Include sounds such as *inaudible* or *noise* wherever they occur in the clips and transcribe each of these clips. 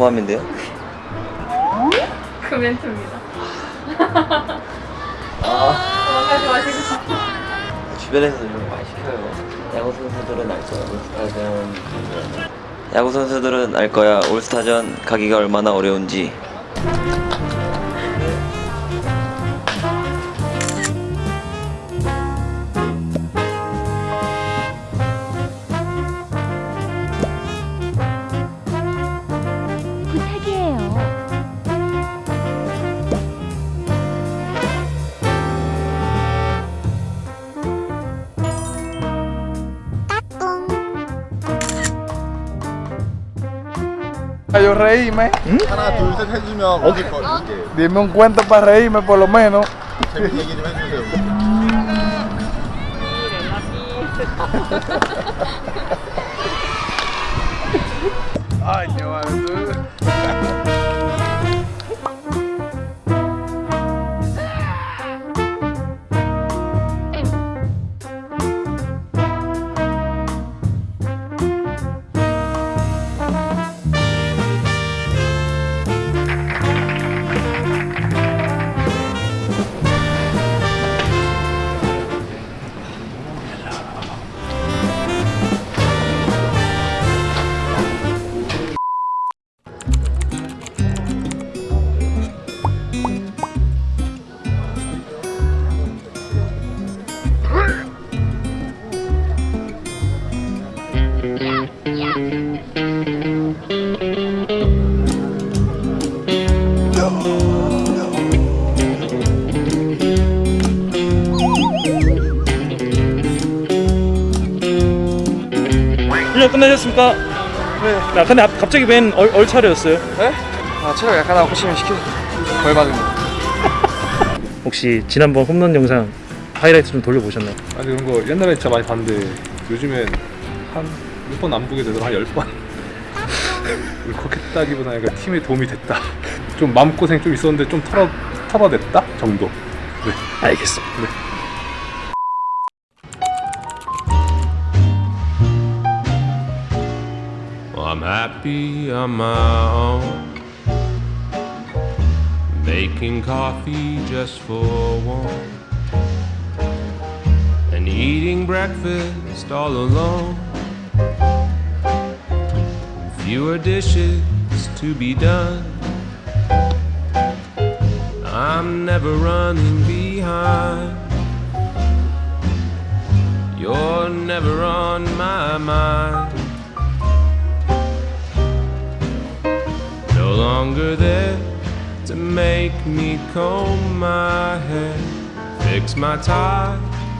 포함인데요? 그 멘트입니다. 도망가지 마시고. 주변에서 좀 많이 시켜요. 야구 선수들은 알 거야. 올스타전. 야구 선수들은 알 거야. 올스타전 가기가 얼마나 어려운지. Yo reíme. ¿Mm? Dime un cuento para reírme por lo menos. *laughs* Ay, qué ¿eh? 끝나셨습니까? 네. 야, 근데 앞- 갑자기 웬 얼, 얼차려였어요? 네? 아, 체력 약하다고 호시면 시켜서 벌 받은 거. *laughs* 혹시 지난번 홈런 영상 하이라이트 좀 돌려보셨나요? 아니 그런 거 옛날에 진짜 많이 봤는데 요즘엔 한 몇 번 안 보게 되더라 한 10번 울컥했다기보다 *laughs* 약간 팀에 도움이 됐다 좀 마음고생 좀 있었는데 좀 털어, 털어냈다 정도 네. 알겠습니다. Well, I'm happy on my own. Making coffee just for one. And eating breakfast all alone. Fewer dishes to be done. I'm never running behind. You're never on my mind. no longer there to make me comb my hair, fix my tie,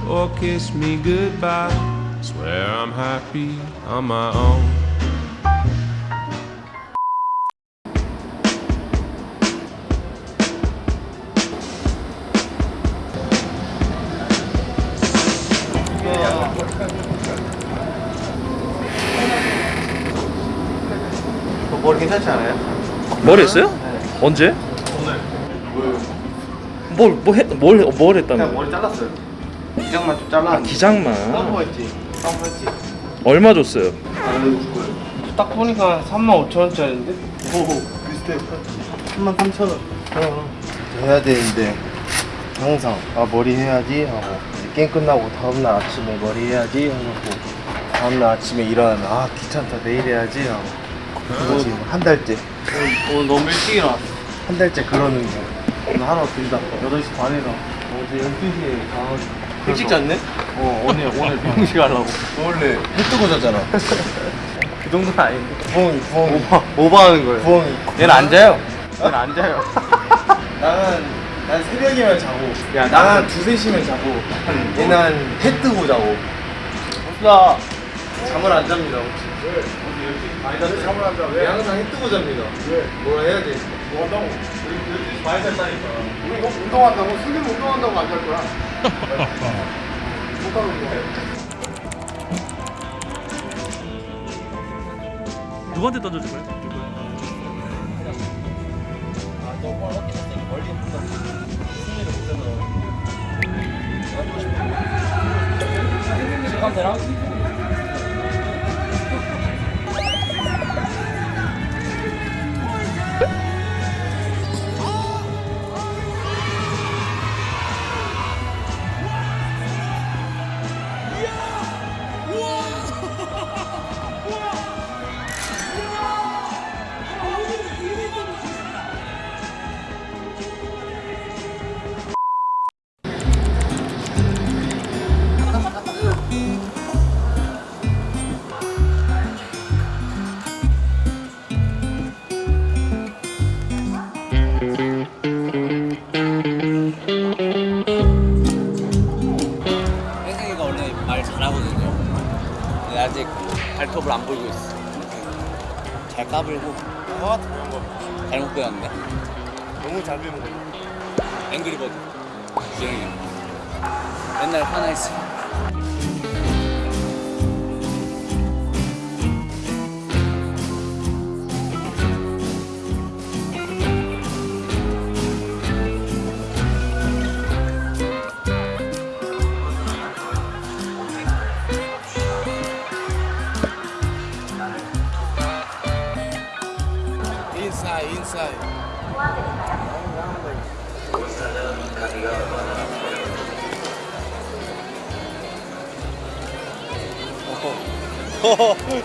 or kiss me goodbye. Swear I'm happy on my own. 않아요? 뭘 했어요? 언제? 뭘, 뭐 했, 뭘, 뭘 했다는 머리 잘랐어요. 기장만 좀 잘라. 아, 기장만. 펌프했지. 펌프했지. 얼마 줬어요? 거예요. 딱 보니까 3만 5천 원짜리인데? 오, 비슷해. 3만 3천 원. 해야 되는데 항상 아 머리 해야지 하고 게임 끝나고 다음날 아침에 머리 해야지 하고 다음날 아침에 일어나면 아 귀찮다 내일 해야지 하고 그거 지금 한 달째 오늘 너무 일찍 일어났어. 한 달째 그러는 거 오늘 하루 들다 8시 반에 나 어제 12시에 가가지고 일찍 잤네? 어 오늘 오늘 병식 하려고. 원래 해 뜨고 자잖아 *laughs* 그 정도는 아닌데. 부엉이 부엉이 오바, 오바하는 거예요. 부엉이 얘는 안 자요. 얘는 안 자요. *laughs* 나는 난 새벽이면 자고 야, 나는 한 나는- 두세 시면 자고 얘는 한해 뜨고 자고 나 잠을 안 잡니다 혹시 잠을 안 자. 왜? 항상 해 뜨고 잡니다 왜? 뭐라 해야 돼? 뭐 한다고? 12시 많이 잤다니까 우리 이거 운동한다고? 슬림 운동한다고 안잘 거야 *laughs* 못하는 거야 누구한테 던져줄 거 아직 발톱을 안 보이고 있어. 잘 까불고. 어? 잘못 배웠네. 너무 잘 배운 거야 앵그리버드 주영이 옛날 하나 있어. 인사이 인사이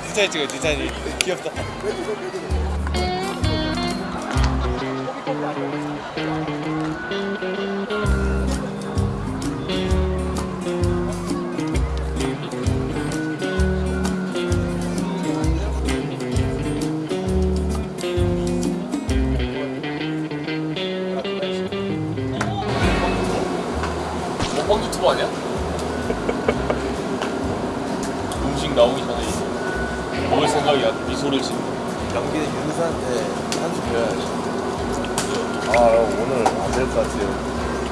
디자인 찍어 디자인이 귀엽다 먹방 유튜버 아니야? *laughs* 음식 나오기 전에 먹을 생각이야 미소를 짓는 연기는 윤수한테 한수 배워야지. 아 오늘 안 될 것 같아요.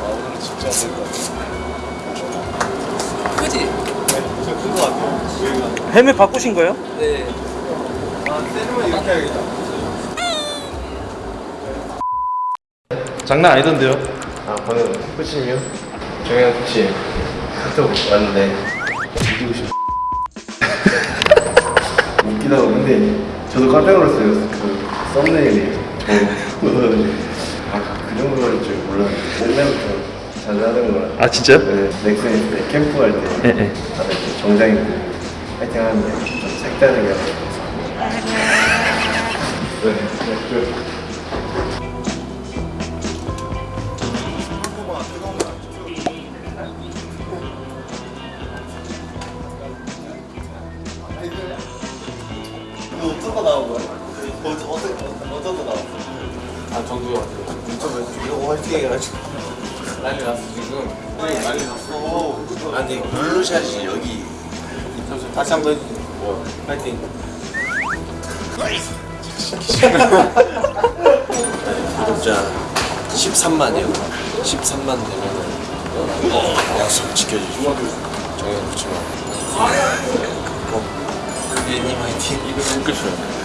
아 오늘 진짜 안 될 것 같아요. 크지? 네, 저큰것 같아요. 헬멧 바꾸신 거예요? 네아 세르면 이렇게 해야겠다. 장난 아니던데요? 아 방금 코치님이요? 정현 코치 카톡 왔는데 이기고 싶. *laughs* 웃기다고 근데 저도 깜짝 놀랐어요. 그 썸네일이 저아그 정도로 할줄 몰랐는데 옛날부터 자주 하던 거라. 아 진짜요? 네, 넥슨 있을 때 캠프 할때 예, 예. 다들 좀 정장 입고 파이팅 하는데 좀 색다르게 하고 네, 네, 아 정규 같아 유튜브에서 이러고 화이팅 해가지고 난리 났어 지금. 네, 난리 났어. 아니 블루샷이 여기. 다시 한 번 해주세요. 뭐 파이팅. 구독자 13만이요? 13만 되면 약속 지켜주시고 정현 부치만. 꼭 예님 화이팅. 이거 웃겨줘요